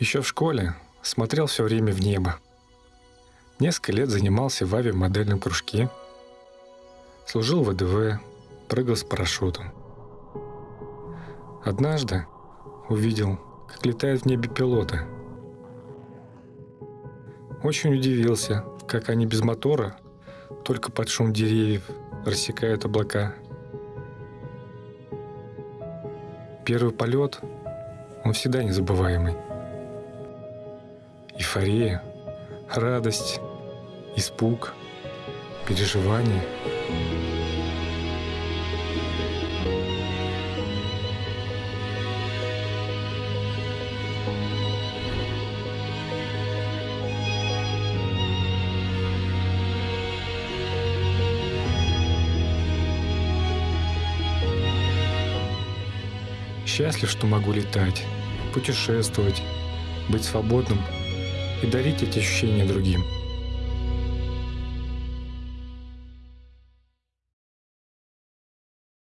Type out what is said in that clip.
Еще в школе смотрел все время в небо. Несколько лет занимался в авиамодельном кружке. Служил в ВДВ, прыгал с парашютом. Однажды увидел, как летают в небе пилоты. Очень удивился, как они без мотора, только под шум деревьев, рассекают облака. Первый полет, он всегда незабываемый. Эйфория, радость, испуг, переживания. Счастлив, что могу летать, путешествовать, быть свободным и дарить эти ощущения другим –